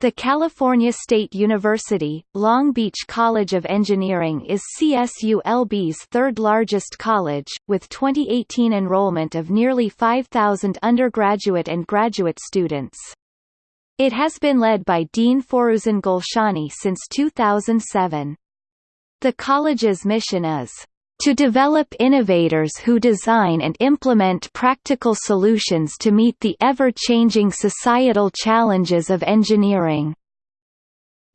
The California State University, Long Beach College of Engineering is CSULB's third-largest college, with 2018 enrollment of nearly 5,000 undergraduate and graduate students. It has been led by Dean Forouzan Golshani since 2007. The college's mission is to develop innovators who design and implement practical solutions to meet the ever-changing societal challenges of engineering.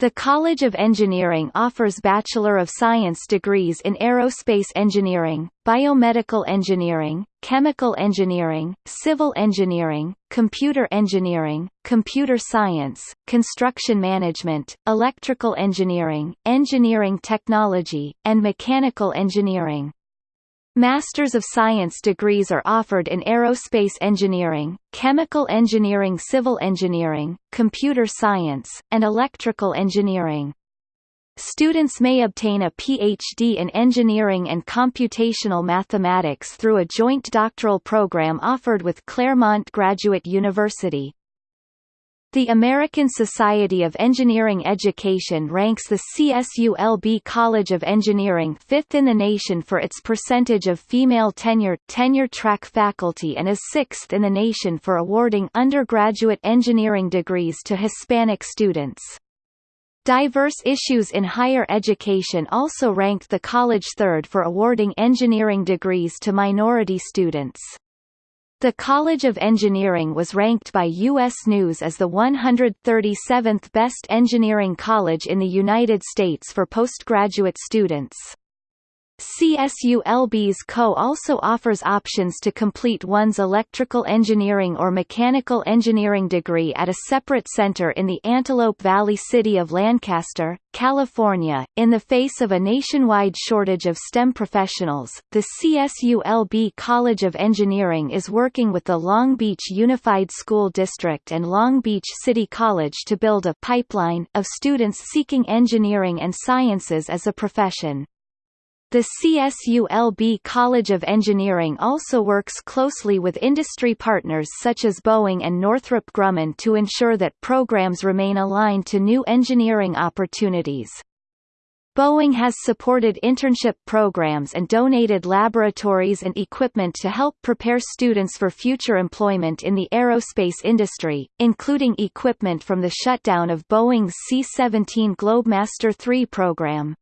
The College of Engineering offers Bachelor of Science degrees in Aerospace Engineering, Biomedical Engineering, Chemical Engineering, Civil Engineering, Computer Engineering, Computer Science, Construction Management, Electrical Engineering, Engineering Technology, and Mechanical Engineering. Masters of Science degrees are offered in aerospace engineering, chemical engineering civil engineering, computer science, and electrical engineering. Students may obtain a PhD in engineering and computational mathematics through a joint doctoral program offered with Claremont Graduate University. The American Society of Engineering Education ranks the CSULB College of Engineering fifth in the nation for its percentage of female tenure, tenure-track faculty and is sixth in the nation for awarding undergraduate engineering degrees to Hispanic students. Diverse Issues in Higher Education also ranked the college third for awarding engineering degrees to minority students. The College of Engineering was ranked by U.S. News as the 137th best engineering college in the United States for postgraduate students. CSULB's CO also offers options to complete one's electrical engineering or mechanical engineering degree at a separate center in the Antelope Valley city of Lancaster, California. In the face of a nationwide shortage of STEM professionals, the CSULB College of Engineering is working with the Long Beach Unified School District and Long Beach City College to build a pipeline of students seeking engineering and sciences as a profession. The CSULB College of Engineering also works closely with industry partners such as Boeing and Northrop Grumman to ensure that programs remain aligned to new engineering opportunities. Boeing has supported internship programs and donated laboratories and equipment to help prepare students for future employment in the aerospace industry, including equipment from the shutdown of Boeing's C-17 Globemaster III program.